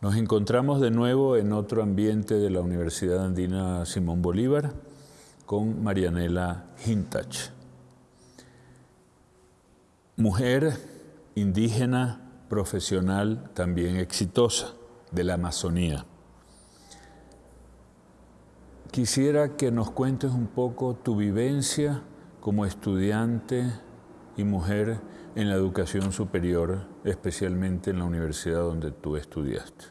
Nos encontramos de nuevo en otro ambiente de la Universidad Andina Simón Bolívar con Marianela Hintach. Mujer indígena, profesional, también exitosa, de la Amazonía. Quisiera que nos cuentes un poco tu vivencia como estudiante y mujer en la educación superior, especialmente en la universidad donde tú estudiaste.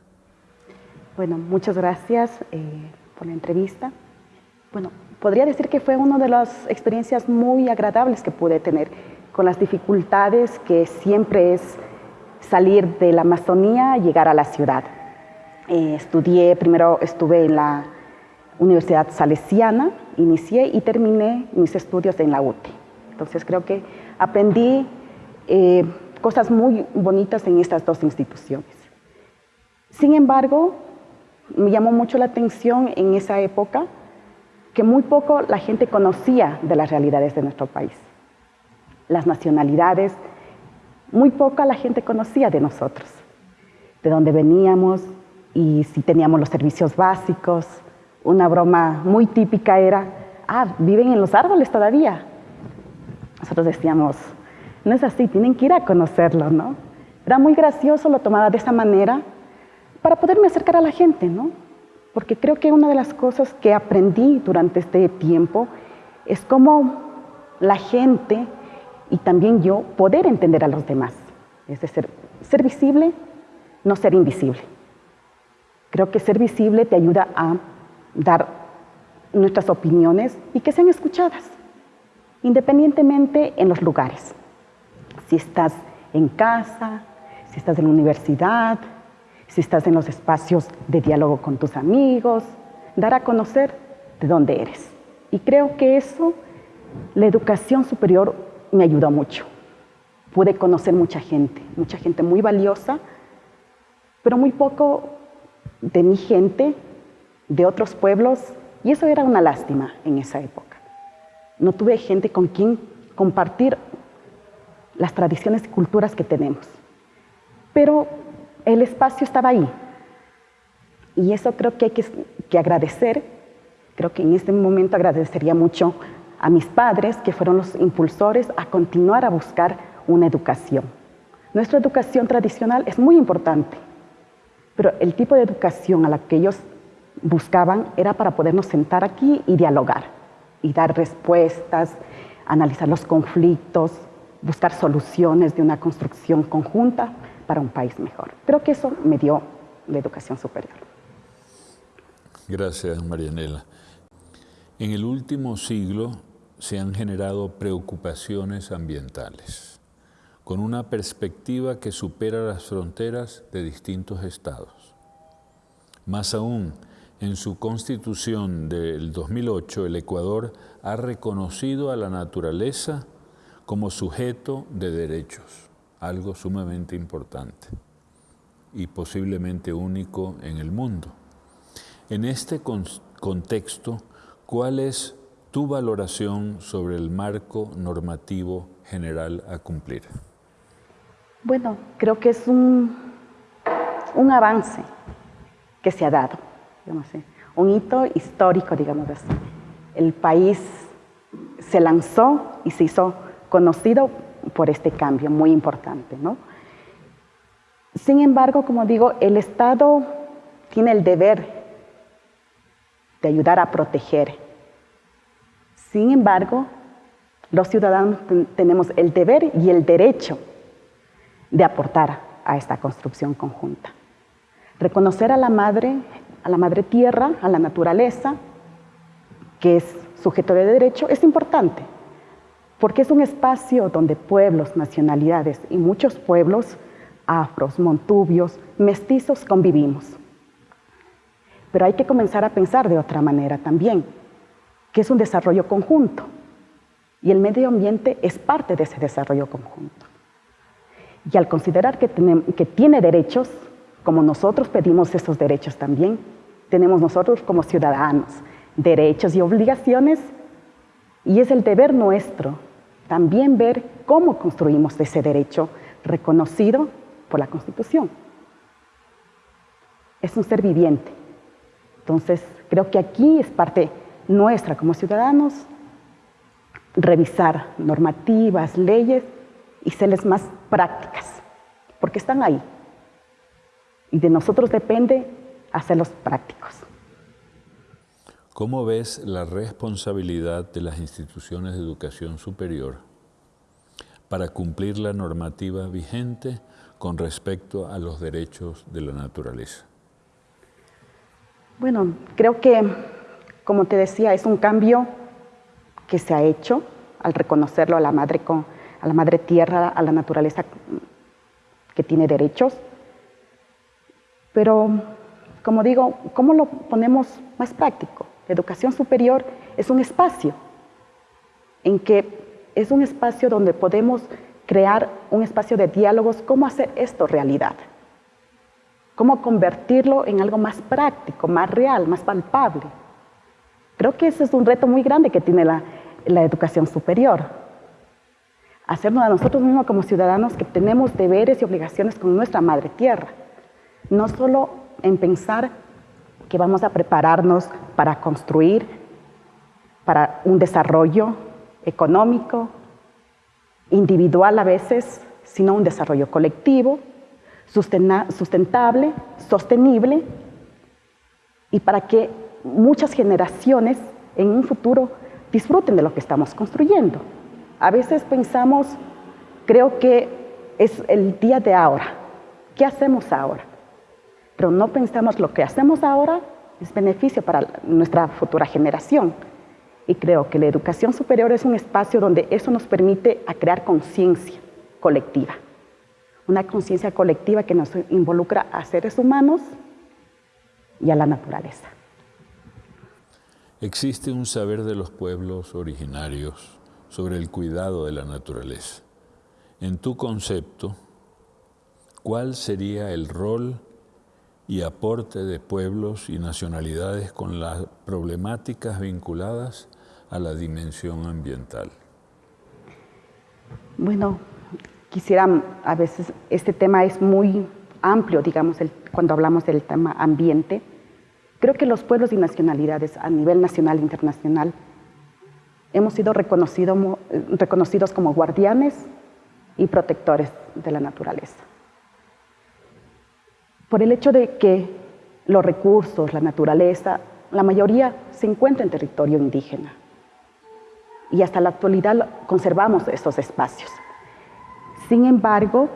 Bueno, muchas gracias eh, por la entrevista. Bueno, podría decir que fue una de las experiencias muy agradables que pude tener, con las dificultades que siempre es salir de la Amazonía y llegar a la ciudad. Eh, estudié, primero estuve en la Universidad Salesiana, inicié y terminé mis estudios en la UTE. Entonces creo que aprendí eh, cosas muy bonitas en estas dos instituciones. Sin embargo, me llamó mucho la atención en esa época que muy poco la gente conocía de las realidades de nuestro país. Las nacionalidades, muy poca la gente conocía de nosotros, de dónde veníamos y si teníamos los servicios básicos, una broma muy típica era, ah, viven en los árboles todavía. Nosotros decíamos, no es así, tienen que ir a conocerlo, ¿no? Era muy gracioso, lo tomaba de esa manera para poderme acercar a la gente, ¿no? Porque creo que una de las cosas que aprendí durante este tiempo es cómo la gente y también yo poder entender a los demás. Es decir, ser visible, no ser invisible. Creo que ser visible te ayuda a dar nuestras opiniones y que sean escuchadas, independientemente en los lugares. Si estás en casa, si estás en la universidad, si estás en los espacios de diálogo con tus amigos, dar a conocer de dónde eres. Y creo que eso, la educación superior me ayudó mucho. Pude conocer mucha gente, mucha gente muy valiosa, pero muy poco de mi gente de otros pueblos y eso era una lástima en esa época. No tuve gente con quien compartir las tradiciones y culturas que tenemos. Pero el espacio estaba ahí. Y eso creo que hay que, que, agradecer. Creo que en este momento agradecería mucho a mis padres, que fueron los impulsores a continuar a buscar una educación. Nuestra educación tradicional es muy importante, pero el tipo de educación a la que ellos buscaban era para podernos sentar aquí y dialogar y dar respuestas, analizar los conflictos, buscar soluciones de una construcción conjunta para un país mejor. Creo que eso me dio la educación superior. Gracias, Marianela. En el último siglo se han generado preocupaciones ambientales, con una perspectiva que supera las fronteras de distintos estados. Más aún, en su constitución del 2008, el Ecuador ha reconocido a la naturaleza como sujeto de derechos, algo sumamente importante y posiblemente único en el mundo. En este contexto, ¿cuál es tu valoración sobre el marco normativo general a cumplir? Bueno, creo que es un, un avance que se ha dado un hito histórico, digamos así. El país se lanzó y se hizo conocido por este cambio muy importante, ¿no? Sin embargo, como digo, el Estado tiene el deber de ayudar a proteger. Sin embargo, los ciudadanos tenemos el deber y el derecho de aportar a esta construcción conjunta. Reconocer a la madre a la madre tierra, a la naturaleza, que es sujeto de derecho, es importante, porque es un espacio donde pueblos, nacionalidades y muchos pueblos, afros, montubios, mestizos, convivimos. Pero hay que comenzar a pensar de otra manera también, que es un desarrollo conjunto, y el medio ambiente es parte de ese desarrollo conjunto. Y al considerar que, que tiene derechos, como nosotros pedimos esos derechos también, tenemos nosotros como ciudadanos derechos y obligaciones y es el deber nuestro también ver cómo construimos ese derecho reconocido por la Constitución. es un ser viviente. Entonces, creo que aquí es parte nuestra como ciudadanos revisar normativas, leyes y serles más prácticas, porque están ahí. Y de nosotros depende hacerlos prácticos. ¿Cómo ves la responsabilidad de las instituciones de educación superior para cumplir la normativa vigente con respecto a los derechos de la naturaleza? Bueno, creo que, como te decía, es un cambio que se ha hecho al reconocerlo a la madre, a la madre tierra, a la naturaleza que tiene derechos. Pero, como digo, ¿cómo lo ponemos más práctico? La educación superior es un espacio en que es un espacio donde podemos crear un espacio de diálogos, cómo hacer esto realidad, cómo convertirlo en algo más práctico, más real, más palpable. Creo que ese es un reto muy grande que tiene la, la educación superior. Hacernos a nosotros mismos como ciudadanos que tenemos deberes y obligaciones con nuestra madre tierra. No solo en pensar que vamos a prepararnos para construir, para un desarrollo económico, individual a veces, sino un desarrollo colectivo, sustentable, sostenible, y para que muchas generaciones en un futuro disfruten de lo que estamos construyendo. A veces pensamos, creo que es el día de ahora. ¿Qué hacemos ahora? Pero no pensamos lo que hacemos ahora es beneficio para nuestra futura generación. Y creo que la educación superior es un espacio donde eso nos permite a crear conciencia colectiva. Una conciencia colectiva que nos involucra a seres humanos y a la naturaleza. Existe un saber de los pueblos originarios sobre el cuidado de la naturaleza. En tu concepto, ¿cuál sería el rol y aporte de pueblos y nacionalidades con las problemáticas vinculadas a la dimensión ambiental? Bueno, quisiera, a veces este tema es muy amplio, digamos, cuando hablamos del tema ambiente, Creo que los pueblos y nacionalidades a nivel nacional e internacional hemos sido reconocidos como guardianes y protectores de la naturaleza. Por el hecho de que los recursos, la naturaleza, la mayoría se encuentra en territorio indígena. Y hasta la actualidad conservamos esos espacios. Sin embargo,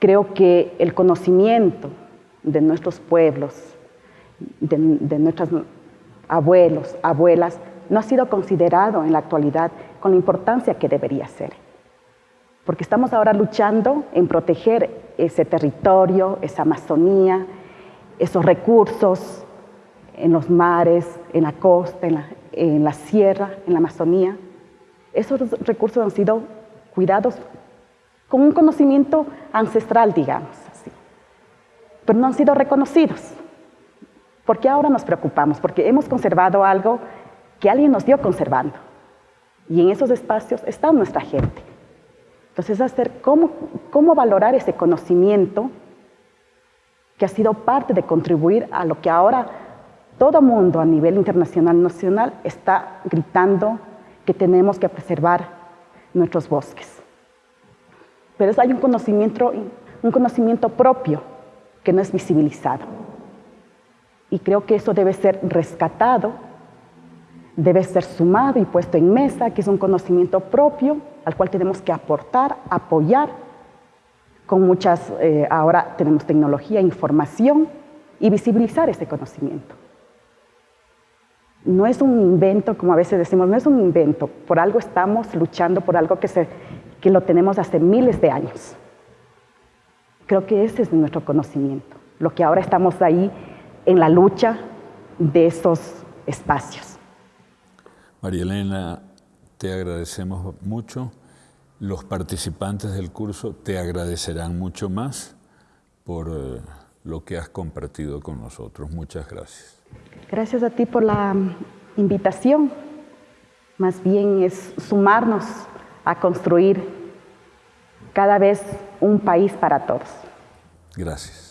creo que el conocimiento de nuestros pueblos, de, nuestros abuelos, abuelas, no ha sido considerado en la actualidad con la importancia que debería ser. Porque estamos ahora luchando en proteger ese territorio, esa Amazonía, esos recursos en los mares, en la costa, en la, en la sierra, en la Amazonía. Esos recursos han sido cuidados con un conocimiento ancestral, digamos pero no han sido reconocidos. ¿Por qué ahora nos preocupamos? Porque hemos conservado algo que alguien nos dio conservando. Y en esos espacios está nuestra gente. Entonces, hacer cómo, cómo valorar ese conocimiento que ha sido parte de contribuir a lo que ahora todo mundo a nivel internacional, nacional, está gritando que tenemos que preservar nuestros bosques. Pero hay un conocimiento, un conocimiento propio que no es visibilizado. Y creo que eso debe ser rescatado, debe ser sumado y puesto en mesa, que es un conocimiento propio al cual tenemos que aportar, apoyar. Con muchas, eh, ahora tenemos tecnología, información y visibilizar ese conocimiento. No es un invento, como a veces decimos, no es un invento, por algo estamos luchando por algo que, se, que lo tenemos hace miles de años. Creo que ese es nuestro conocimiento, lo que ahora estamos ahí en la lucha de esos espacios. María Elena, te agradecemos mucho. Los participantes del curso te agradecerán mucho más por eh, lo que has compartido con nosotros. Muchas gracias. Gracias a ti por la invitación. Más bien es sumarnos a construir cada vez un país para todos. Gracias.